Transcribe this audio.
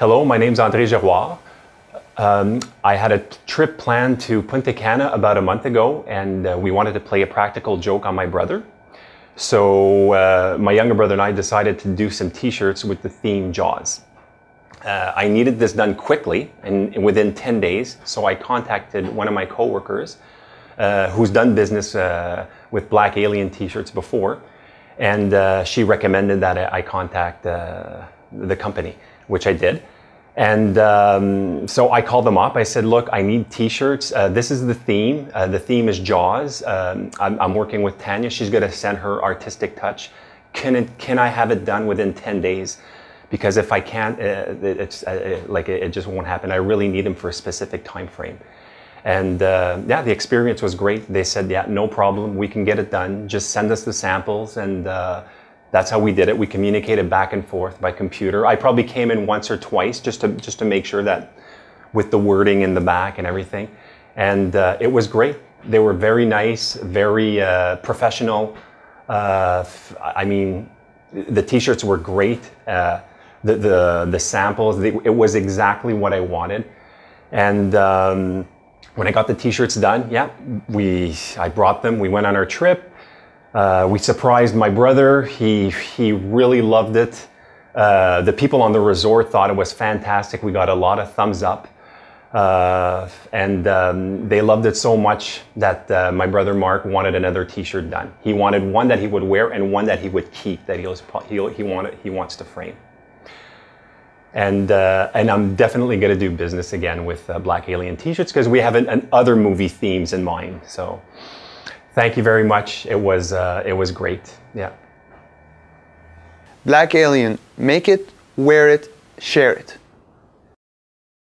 Hello, my name's André Giroir. Um, I had a trip planned to Punta Cana about a month ago, and uh, we wanted to play a practical joke on my brother. So uh, my younger brother and I decided to do some t-shirts with the theme Jaws. Uh, I needed this done quickly and within 10 days, so I contacted one of my coworkers uh, who's done business uh, with Black Alien t-shirts before, and uh, she recommended that I contact the company, which I did. And um, so I called them up. I said, look, I need t-shirts. Uh, this is the theme. Uh, the theme is Jaws. Um, I'm, I'm, working with Tanya. She's going to send her artistic touch. Can, it, can I have it done within 10 days? Because if I can't, uh, it's uh, like it, it, just won't happen. I really need them for a specific time frame. And uh, yeah, the experience was great. They said, yeah, no problem. We can get it done. Just send us the samples and uh, that's how we did it. We communicated back and forth by computer. I probably came in once or twice just to, just to make sure that with the wording in the back and everything. And uh, it was great. They were very nice, very uh, professional. Uh, I mean, the t-shirts were great. Uh, the, the, the samples, they, it was exactly what I wanted. And um, when I got the t-shirts done, yeah, we, I brought them. We went on our trip. Uh, we surprised my brother. He, he really loved it. Uh, the people on the resort thought it was fantastic. We got a lot of thumbs up. Uh, and um, they loved it so much that uh, my brother Mark wanted another t-shirt done. He wanted one that he would wear and one that he would keep, that he, was, he, he, wanted, he wants to frame. And, uh, and I'm definitely going to do business again with uh, Black Alien t-shirts because we have an, an other movie themes in mind. So thank you very much. It was, uh, it was great. Yeah. Black Alien, make it, wear it, share it.